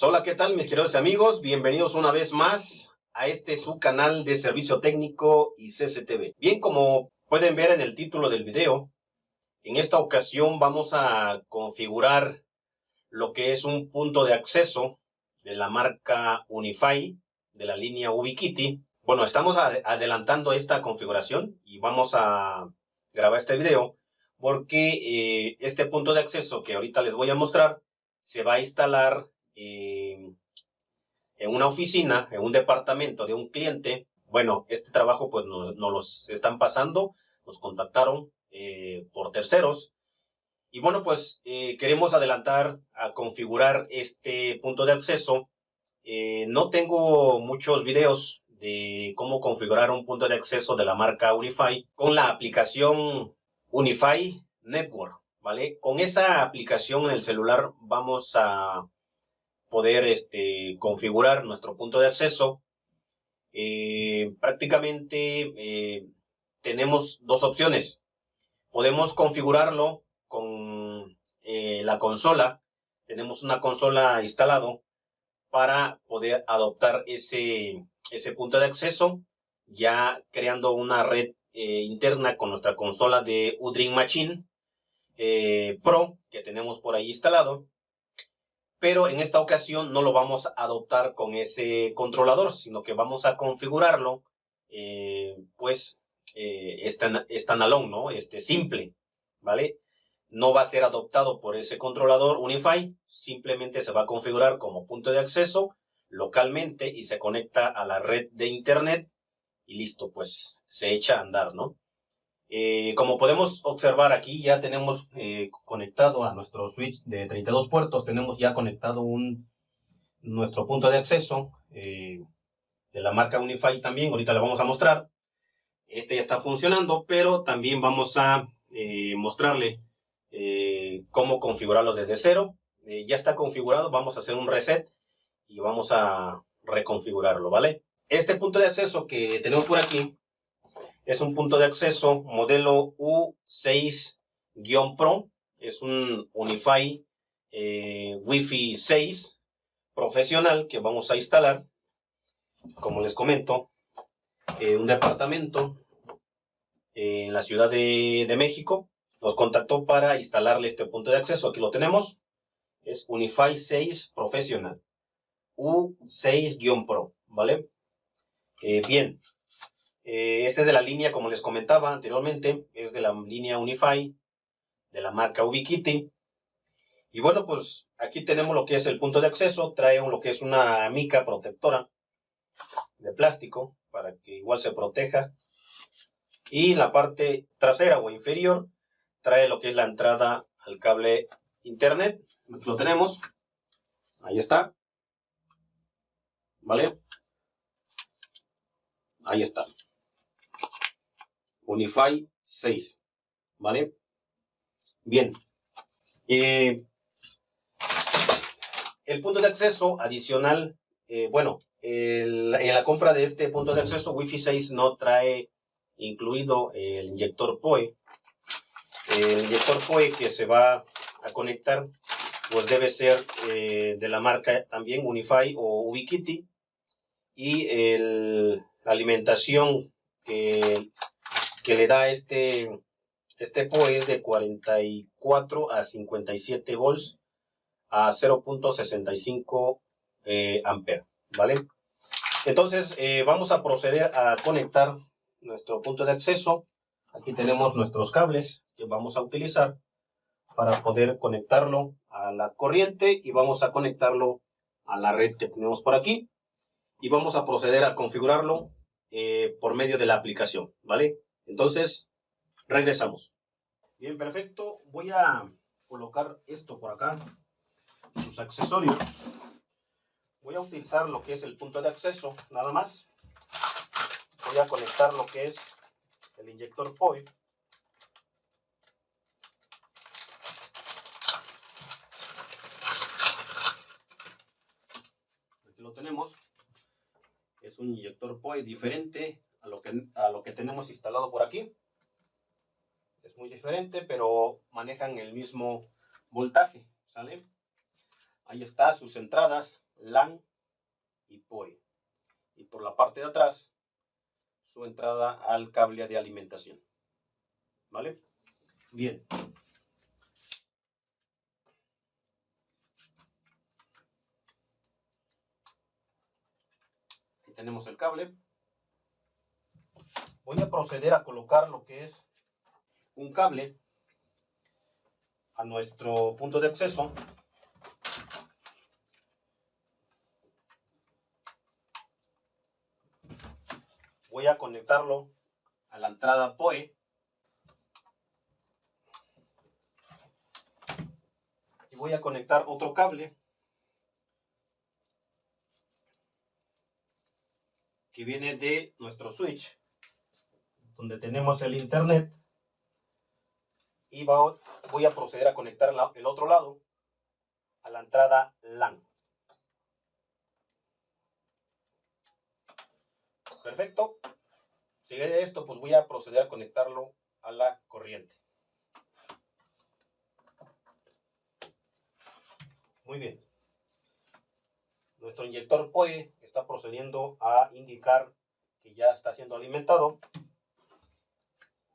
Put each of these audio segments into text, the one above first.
Hola, ¿qué tal mis queridos amigos? Bienvenidos una vez más a este su canal de servicio técnico y CCTV. Bien, como pueden ver en el título del video, en esta ocasión vamos a configurar lo que es un punto de acceso de la marca Unify de la línea Ubiquiti. Bueno, estamos adelantando esta configuración y vamos a grabar este video porque eh, este punto de acceso que ahorita les voy a mostrar se va a instalar en una oficina, en un departamento de un cliente. Bueno, este trabajo pues nos, nos los están pasando, nos contactaron eh, por terceros. Y bueno, pues eh, queremos adelantar a configurar este punto de acceso. Eh, no tengo muchos videos de cómo configurar un punto de acceso de la marca Unify con la aplicación Unify Network, ¿vale? Con esa aplicación en el celular vamos a poder este, configurar nuestro punto de acceso. Eh, prácticamente eh, tenemos dos opciones. Podemos configurarlo con eh, la consola. Tenemos una consola instalado para poder adoptar ese, ese punto de acceso, ya creando una red interna con nuestra consola de Udream Machine Pro que tenemos por ahí instalado pero en esta ocasión no lo vamos a adoptar con ese controlador, sino que vamos a configurarlo, eh, pues, eh, standalone, ¿no? Este simple, ¿vale? No va a ser adoptado por ese controlador Unify, simplemente se va a configurar como punto de acceso localmente y se conecta a la red de internet y listo, pues se echa a andar, ¿no? Eh, como podemos observar aquí, ya tenemos eh, conectado a nuestro switch de 32 puertos, tenemos ya conectado un, nuestro punto de acceso eh, de la marca Unify también, ahorita le vamos a mostrar. Este ya está funcionando, pero también vamos a mostrarle cómo configurarlo desde cero. ya está configurado, vamos a hacer un reset y vamos a reconfigurarlo, ¿vale? Este punto de acceso que tenemos por aquí es un punto de acceso modelo U6-Pro. Es un Unify eh, Wi-Fi 6 profesional que vamos a instalar. Como les comento, eh, un departamento en la Ciudad de, México nos contactó para instalarle este punto de acceso. Aquí lo tenemos. Es Unify 6 profesional. U6-Pro, ¿vale? Eh, bien, eh, este es de la línea, como les comentaba anteriormente, es de la línea Unify, de la marca Ubiquiti. Y bueno, pues aquí tenemos lo que es el punto de acceso, trae lo que es una mica protectora de plástico para que igual se proteja. Y la parte trasera o inferior trae lo que es la entrada al cable internet. Lo tenemos. Ahí está. ¿Vale? Ahí está. Unify 6. ¿Vale? Bien. Eh, el punto de acceso adicional, eh, bueno, en la compra de este punto de acceso Wi-Fi 6 no trae incluido el inyector PoE. El inyector PoE que se va a conectar, pues debe ser eh, de la marca también Unify o Ubiquiti. Y la alimentación que que le da este, este POE es de 44 a 57 volts a 0.65 eh, ¿vale? Entonces, eh, vamos a proceder a conectar nuestro punto de acceso. Aquí tenemos nuestros cables que vamos a utilizar para poder conectarlo a la corriente y vamos a conectarlo a la red que tenemos por aquí. Y vamos a proceder a configurarlo eh, por medio de la aplicación, ¿vale? Entonces, regresamos. Bien, perfecto. Voy a colocar esto por acá, sus accesorios. Voy a utilizar lo que es el punto de acceso, nada más. Voy a conectar lo que es el inyector POI. Aquí lo tenemos. Es un inyector POI diferente a lo que, tenemos instalado por aquí. Es muy diferente, pero manejan el mismo voltaje, ¿sale? Ahí está sus entradas LAN y POE. Y por la parte de atrás, su entrada al cable de alimentación. ¿Vale? Bien. Aquí tenemos el cable. Voy a proceder a colocar lo que es un cable a nuestro punto de acceso. Voy a conectarlo a la entrada POE. Y voy a conectar otro cable que viene de nuestro switch donde tenemos el internet y voy a proceder a conectar el otro lado a la entrada LAN. Perfecto. Sigue de esto, pues voy a proceder a conectarlo a la corriente. Muy bien. Nuestro inyector POE está procediendo a indicar que ya está siendo alimentado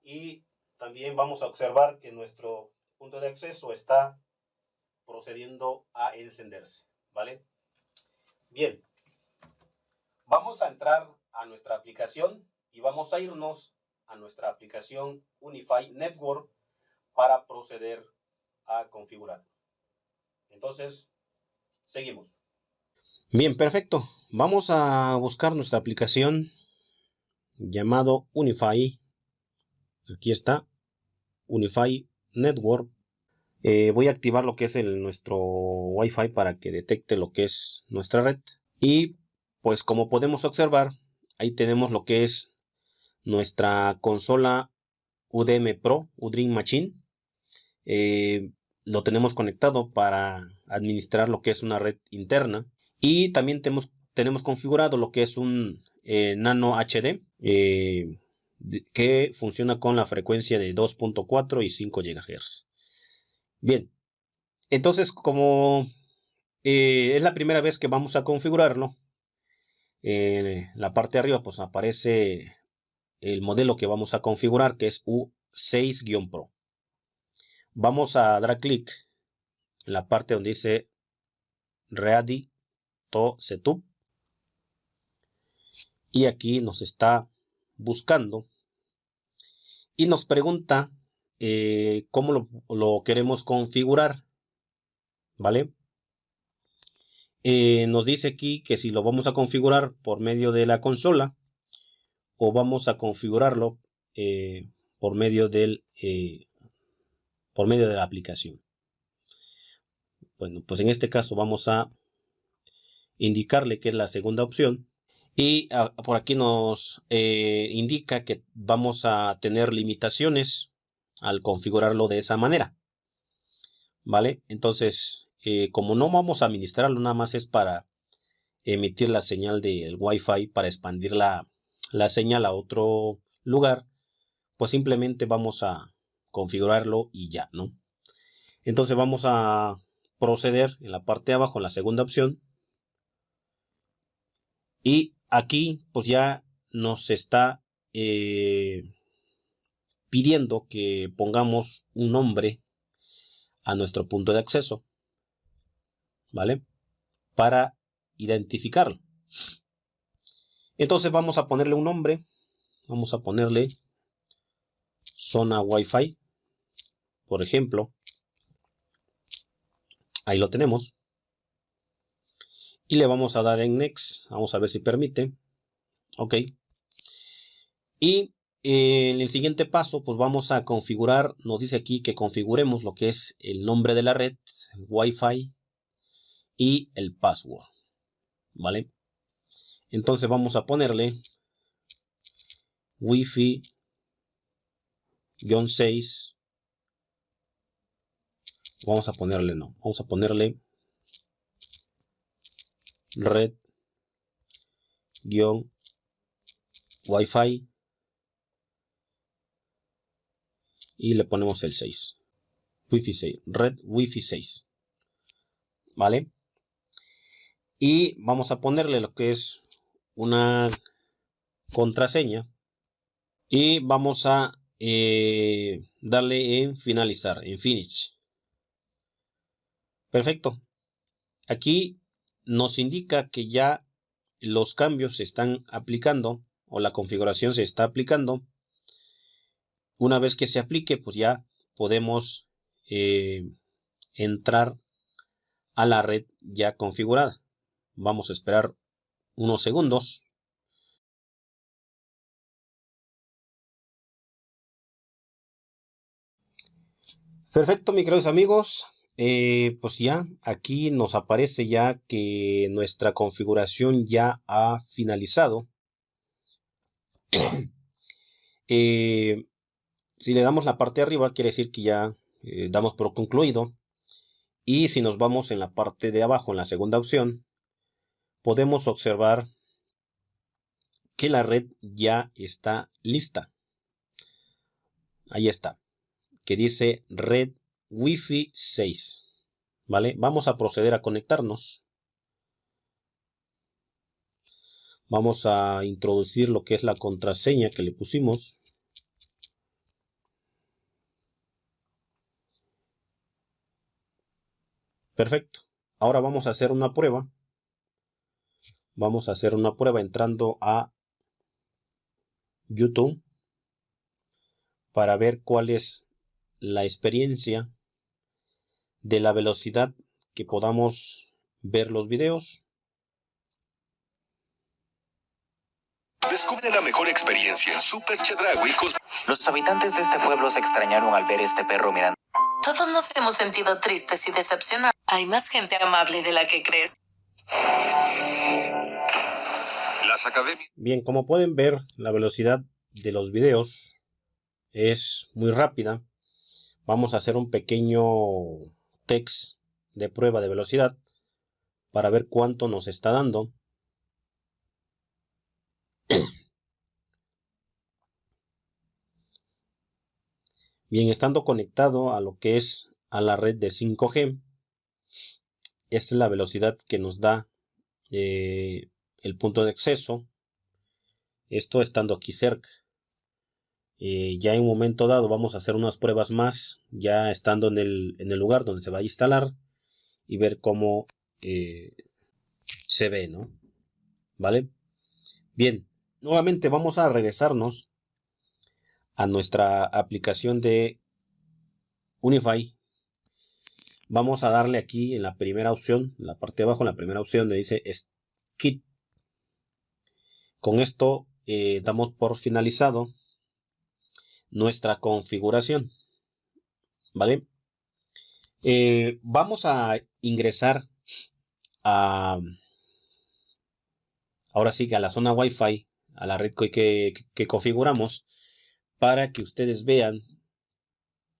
y también vamos a observar que nuestro punto de acceso está procediendo a encenderse, ¿vale? Bien, vamos a entrar a nuestra aplicación y vamos a irnos a nuestra aplicación Unify Network para proceder a configurar. Entonces, seguimos. Bien, perfecto. Vamos a buscar nuestra aplicación llamado Unify Aquí está. Unify Network. Eh, voy a activar lo que es el, nuestro Wi-Fi para que detecte lo que es nuestra red. Y pues como podemos observar, ahí tenemos lo que es nuestra consola UDM Pro, Udream Machine. Eh, lo tenemos conectado para administrar lo que es una red interna. Y también tenemos, tenemos configurado lo que es un eh, Nano HD que funciona con la frecuencia de 2.4 y 5 GHz. Bien, entonces como eh, es la primera vez que vamos a configurarlo, en la parte de arriba pues aparece el modelo que vamos a configurar que es U6-Pro. Vamos a dar clic en la parte donde dice Ready to Setup y aquí nos está buscando y nos pregunta eh, cómo lo, queremos configurar. ¿Vale? Eh, nos dice aquí que si lo vamos a configurar por medio de la consola o vamos a configurarlo eh, por medio del por medio de la aplicación. Bueno, pues en este caso vamos a indicarle que es la segunda opción y ah, por aquí nos eh, indica que vamos a tener limitaciones al configurarlo de esa manera. ¿Vale? Entonces, eh, como no vamos a administrarlo, nada más es para emitir la señal del Wi-Fi para expandir la, la señal a otro lugar, pues simplemente vamos a configurarlo y ya, ¿no? Entonces vamos a proceder en la parte de abajo, en la segunda opción. Y aquí pues ya nos está eh, pidiendo que pongamos un nombre a nuestro punto de acceso, ¿vale? Para identificarlo. Entonces vamos a ponerle un nombre, vamos a ponerle zona Wi-Fi, por ejemplo. Ahí lo tenemos y le vamos a dar en next. Vamos a ver si permite. Ok. Y eh, en el siguiente paso pues vamos a configurar nos dice aquí que configuremos lo que es el nombre de la red wifi y el password vale entonces vamos a ponerle wifi 6 vamos a ponerle no vamos a ponerle red guion wifi y le ponemos el 6 wifi 6 red wifi 6 vale y vamos a ponerle lo que es una contraseña y vamos a eh, darle en finalizar, en finish. Perfecto. Aquí nos indica que ya los cambios se están aplicando o la configuración se está aplicando. Una vez que se aplique, pues ya podemos eh, entrar a la red ya configurada. Vamos a esperar unos segundos. Perfecto, mis queridos amigos. Eh, pues ya aquí nos aparece ya que nuestra configuración ya ha finalizado. Eh, si le damos la parte de arriba, quiere decir que ya eh, damos por concluido. Y si nos vamos en la parte de abajo, en la segunda opción, podemos observar que la red ya está lista. Ahí está, que dice red Wi-Fi 6. ¿Vale? Vamos a proceder a conectarnos. Vamos a introducir lo que es la contraseña que le pusimos. Perfecto. Ahora vamos a hacer una prueba. Vamos a hacer una prueba entrando a YouTube para ver cuál es la experiencia de la velocidad que podamos ver los videos. Descubre la mejor experiencia Super Chedraui. Los habitantes de este pueblo se extrañaron al ver este perro mirando. Todos nos hemos sentido tristes y decepcionados. Hay más gente amable de la que crees. Las academias. Bien, como pueden ver, la velocidad de los videos es muy rápida. Vamos a hacer un pequeño de prueba de velocidad para ver cuánto nos está dando. Bien, estando conectado a lo que es a la red de 5G, esta es la velocidad que nos da eh, el punto de acceso. Esto estando aquí cerca. Eh, ya en un momento dado vamos a hacer unas pruebas más, ya estando en el, en el lugar donde se va a instalar y ver cómo eh, se ve, ¿no? ¿Vale? Bien, nuevamente vamos a regresarnos a nuestra aplicación de Unify. Vamos a darle aquí en la primera opción, en la parte de abajo, en la primera opción donde dice Kit. Con esto eh, damos por finalizado nuestra configuración. ¿Vale? Eh, vamos a ingresar a... Ahora sí que a la zona Wi-Fi, a la red que, que, configuramos, para que ustedes vean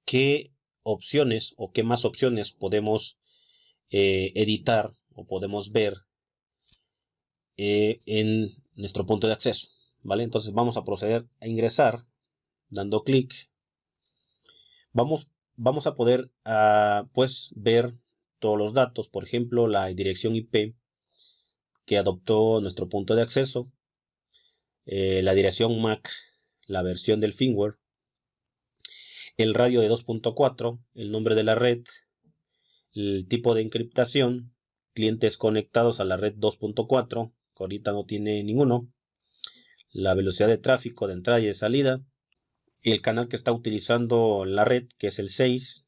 qué opciones o qué más opciones podemos eh, editar o podemos ver eh, en nuestro punto de acceso. ¿Vale? Entonces vamos a proceder a ingresar dando clic, vamos, vamos a poder ah, pues ver todos los datos, por ejemplo, la dirección IP que adoptó nuestro punto de acceso, eh, la dirección MAC, la versión del firmware, el radio de 2.4, el nombre de la red, el tipo de encriptación, clientes conectados a la red 2.4, que ahorita no tiene ninguno, la velocidad de tráfico de entrada y de salida, el canal que está utilizando la red, que es el 6,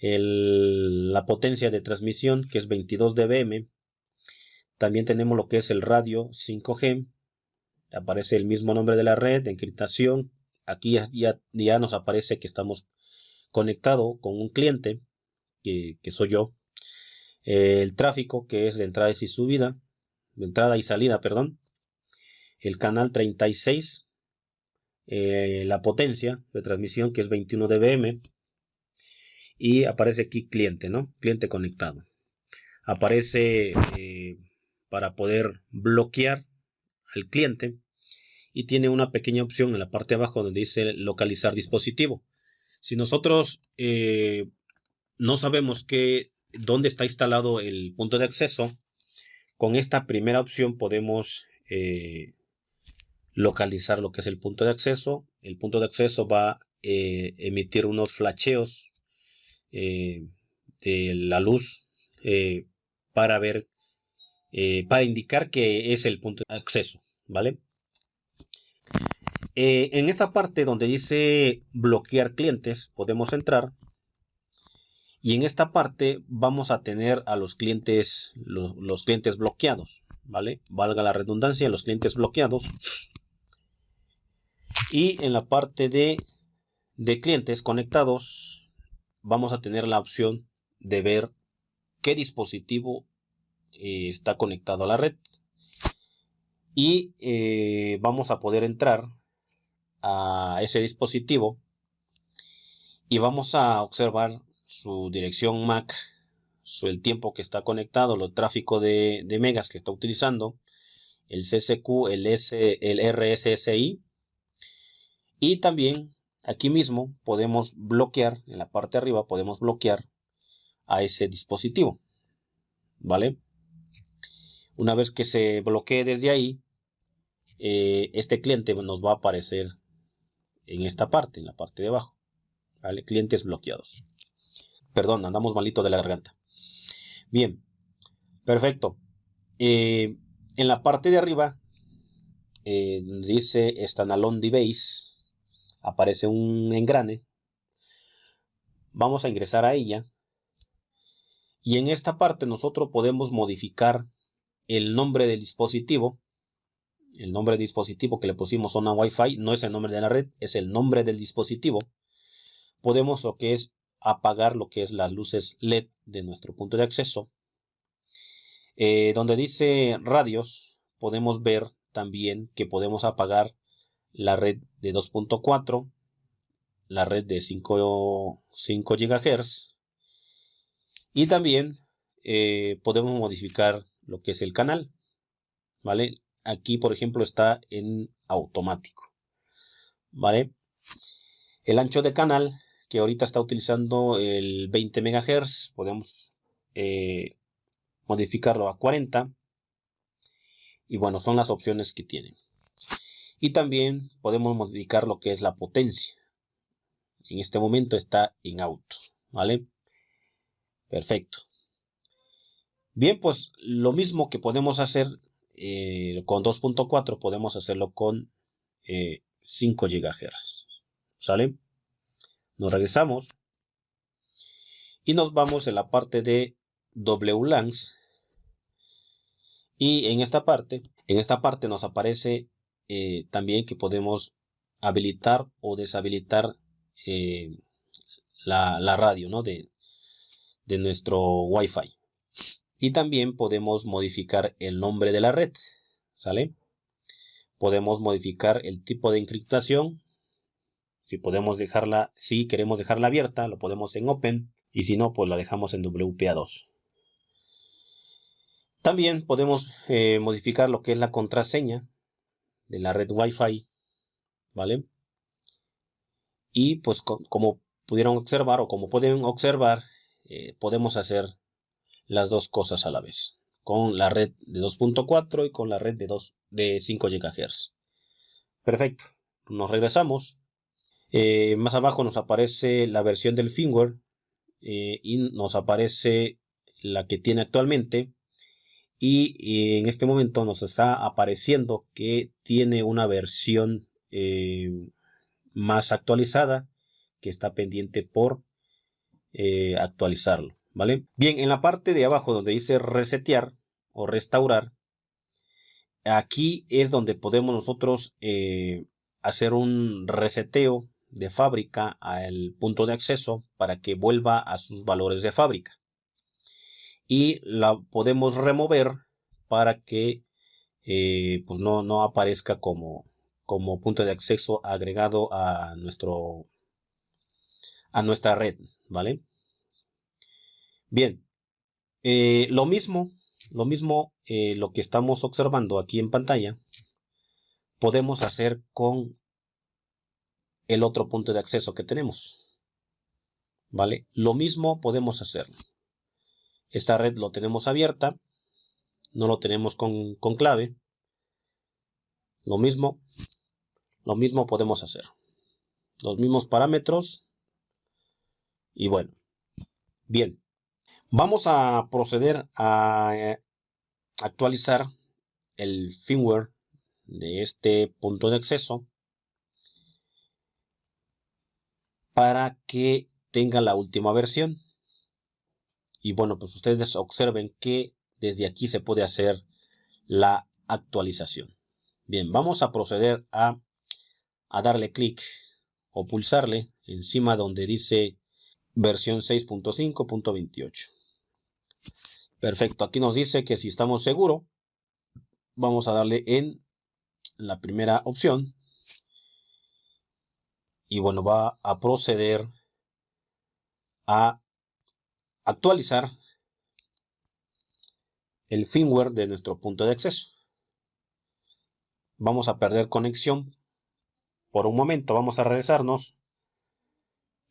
la potencia de transmisión, que es 22 dBm. También tenemos lo que es el radio 5G. Aparece el mismo nombre de la red, de encriptación. Aquí ya, ya, nos aparece que estamos conectado con un cliente, que, que soy yo. el tráfico, que es de entrada y subida, de entrada y salida, perdón. El canal 36, eh, la potencia de transmisión que es 21 dBm y aparece aquí cliente, ¿no? Cliente conectado. Aparece eh, para poder bloquear al cliente y tiene una pequeña opción en la parte de abajo donde dice localizar dispositivo. Si nosotros eh, no sabemos que, dónde está instalado el punto de acceso, con esta primera opción podemos localizar lo que es el punto de acceso. El punto de acceso va a eh, emitir unos flasheos de la luz para ver, para indicar que es el punto de acceso, ¿vale? en esta parte donde dice bloquear clientes, podemos entrar y en esta parte vamos a tener a los clientes, los, clientes bloqueados, ¿vale? Valga la redundancia, los clientes bloqueados. Y en la parte de, de clientes conectados, vamos a tener la opción de ver qué dispositivo eh, está conectado a la red. Y eh, vamos a poder entrar a ese dispositivo y vamos a observar su dirección MAC, su, el tiempo que está conectado, el tráfico de, megas que está utilizando, el CCQ, el, S, el RSSI y también aquí mismo podemos bloquear, en la parte de arriba podemos bloquear a ese dispositivo. ¿Vale? Una vez que se bloquee desde ahí, eh, este cliente nos va a aparecer en esta parte, en la parte de abajo. ¿Vale? Clientes bloqueados. Perdón, andamos malito de la garganta. Bien, perfecto. Eh, en la parte de arriba eh, dice Standalone Device. Aparece un engrane. Vamos a ingresar a ella. Y en esta parte nosotros podemos modificar el nombre del dispositivo. El nombre del dispositivo que le pusimos zona Wi-Fi no es el nombre de la red, es el nombre del dispositivo. Podemos lo que es apagar lo que es las luces LED de nuestro punto de acceso. Eh, donde dice radios, podemos ver también que podemos apagar la red de 2.4, la red de 5, 5 GHz y también eh, podemos modificar lo que es el canal. ¿Vale? Aquí, por ejemplo, está en automático. ¿Vale? El ancho de canal que ahorita está utilizando el 20 MHz, podemos eh, modificarlo a 40. Y bueno, son las opciones que tienen. Y también podemos modificar lo que es la potencia. En este momento está en auto, ¿vale? Perfecto. Bien, pues lo mismo que podemos hacer eh, con 2.4, podemos hacerlo con 5 eh, GHz, ¿sale? Nos regresamos y nos vamos en la parte de WLANs. Y en esta parte, en esta parte nos aparece eh, también que podemos habilitar o deshabilitar eh, la, radio ¿no? de, de nuestro Wi-Fi. Y también podemos modificar el nombre de la red. ¿Sale? Podemos modificar el tipo de encriptación si podemos dejarla, si queremos dejarla abierta, lo podemos en Open. Y si no, pues la dejamos en WPA2. También podemos eh, modificar lo que es la contraseña de la red Wi-Fi. ¿Vale? Y pues como pudieron observar o como pueden observar, eh, podemos hacer las dos cosas a la vez. Con la red de 2.4 y con la red de, 2, de 5 GHz. Perfecto. Nos regresamos. Eh, más abajo nos aparece la versión del firmware eh, y nos aparece la que tiene actualmente. Y, en este momento nos está apareciendo que tiene una versión eh, más actualizada que está pendiente por actualizarlo. ¿vale? Bien, en la parte de abajo donde dice resetear o restaurar, aquí es donde podemos nosotros hacer un reseteo de fábrica al punto de acceso para que vuelva a sus valores de fábrica. Y la podemos remover para que eh, pues no, no aparezca como, como punto de acceso agregado a nuestro a nuestra red, ¿vale? Bien, eh, lo mismo, lo mismo, eh, lo que estamos observando aquí en pantalla, podemos hacer con el otro punto de acceso que tenemos. ¿Vale? Lo mismo podemos hacer. Esta red lo tenemos abierta no lo tenemos con, con clave, lo mismo, lo mismo podemos hacer. Los mismos parámetros. Y bueno, bien. Vamos a proceder a eh, actualizar el firmware de este punto de acceso para que tenga la última versión. Y bueno, pues ustedes observen que desde aquí se puede hacer la actualización. Bien, vamos a proceder a, a darle clic o pulsarle encima donde dice versión 6.5.28. Perfecto, aquí nos dice que si estamos seguros, vamos a darle en la primera opción. Y bueno, va a proceder a actualizar el firmware de nuestro punto de acceso. Vamos a perder conexión por un momento. Vamos a regresarnos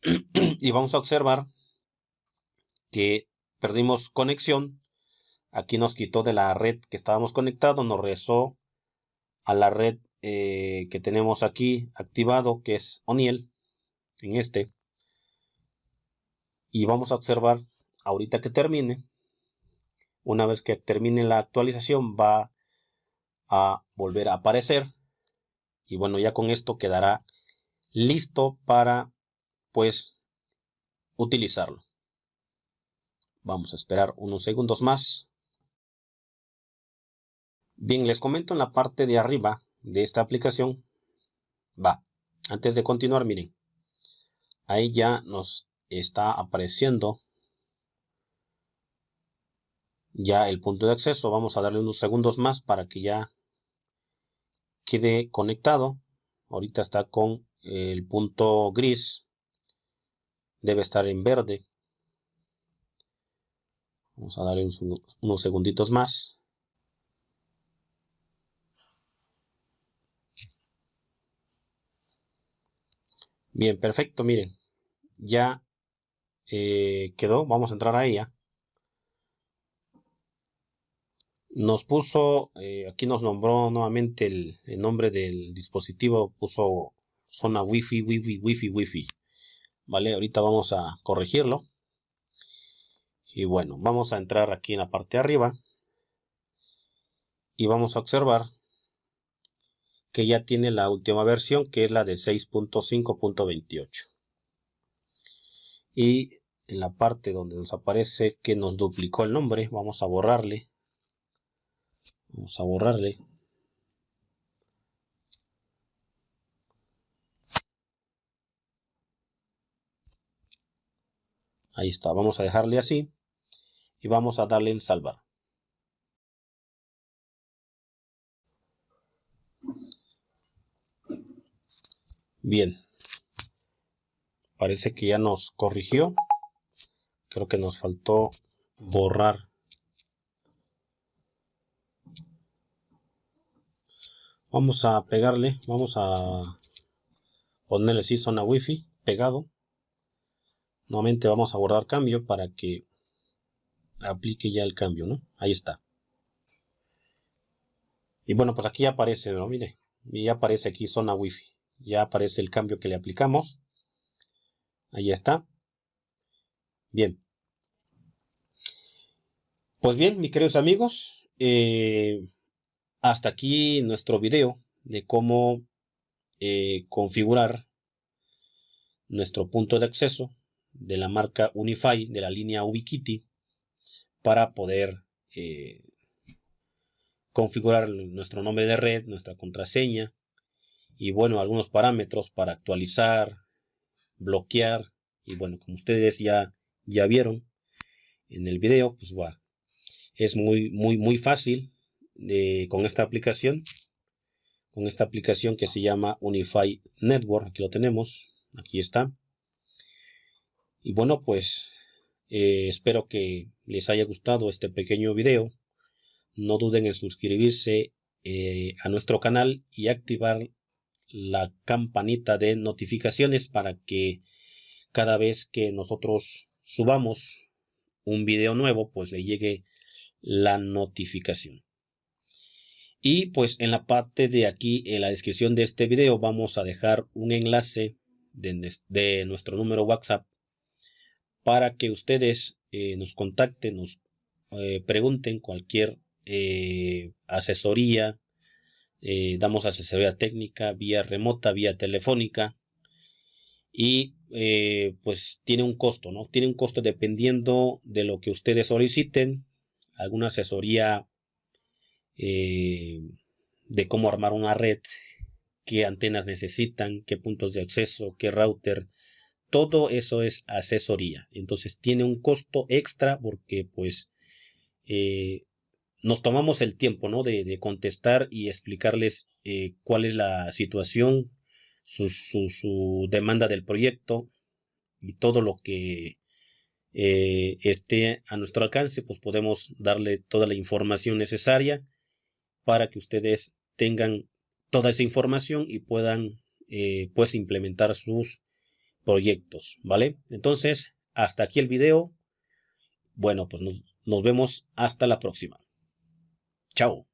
y vamos a observar que perdimos conexión. Aquí nos quitó de la red que estábamos conectados, nos regresó a la red eh, que tenemos aquí activado, que es Oniel, en este. Y vamos a observar ahorita que termine. Una vez que termine la actualización va a volver a aparecer. Y bueno, ya con esto quedará listo para pues utilizarlo. Vamos a esperar unos segundos más. Bien, les comento en la parte de arriba de esta aplicación. Va, antes de continuar, miren. Ahí ya nos está apareciendo ya el punto de acceso. Vamos a darle unos segundos más para que ya quede conectado. Ahorita está con el punto gris. Debe estar en verde. Vamos a darle unos segunditos más. Bien, perfecto, miren. Ya eh, quedó. Vamos a entrar a ella. Nos puso, eh, aquí nos nombró nuevamente el, nombre del dispositivo. Puso zona wifi, wifi, wifi, wifi. Vale, ahorita vamos a corregirlo. Y bueno, vamos a entrar aquí en la parte de arriba. Y vamos a observar que ya tiene la última versión que es la de 6.5.28 y en la parte donde nos aparece que nos duplicó el nombre vamos a borrarle vamos a borrarle ahí está vamos a dejarle así y vamos a darle en salvar Bien. Parece que ya nos corrigió. Creo que nos faltó borrar. Vamos a pegarle, vamos a ponerle así zona wifi pegado. Nuevamente vamos a borrar cambio para que aplique ya el cambio, ¿no? Ahí está. Y bueno, pues aquí aparece, ¿no? Mire, y ya aparece aquí zona wifi ya aparece el cambio que le aplicamos. Ahí está. Bien. Pues bien, mis queridos amigos, eh, hasta aquí nuestro video de cómo eh, configurar nuestro punto de acceso de la marca Unify de la línea Ubiquiti para poder eh, configurar nuestro nombre de red, nuestra contraseña, y bueno, algunos parámetros para actualizar, bloquear y bueno, como ustedes ya, ya vieron en el video, pues va, es muy, muy, muy fácil con esta aplicación, con esta aplicación que se llama Unify Network, aquí lo tenemos, aquí está. Y bueno, pues eh, espero que les haya gustado este pequeño video. No duden en suscribirse eh, a nuestro canal y activar la campanita de notificaciones para que cada vez que nosotros subamos un video nuevo pues le llegue la notificación. Y pues en la parte de aquí, en la descripción de este video, vamos a dejar un enlace de, nuestro número WhatsApp para que ustedes eh, nos contacten, nos eh, pregunten cualquier eh, asesoría. damos asesoría técnica vía remota, vía telefónica. Y pues tiene un costo, ¿no? Tiene un costo dependiendo de lo que ustedes soliciten. Alguna asesoría de cómo armar una red, qué antenas necesitan, qué puntos de acceso, qué router, todo eso es asesoría. Entonces tiene un costo extra porque pues eh, nos tomamos el tiempo ¿no? de, contestar y explicarles eh, cuál es la situación, su, su, demanda del proyecto y todo lo que eh, esté a nuestro alcance, pues podemos darle toda la información necesaria para que ustedes tengan toda esa información y puedan pues implementar sus proyectos, ¿vale? Entonces, hasta aquí el video. Bueno, pues nos vemos hasta la próxima. Chao.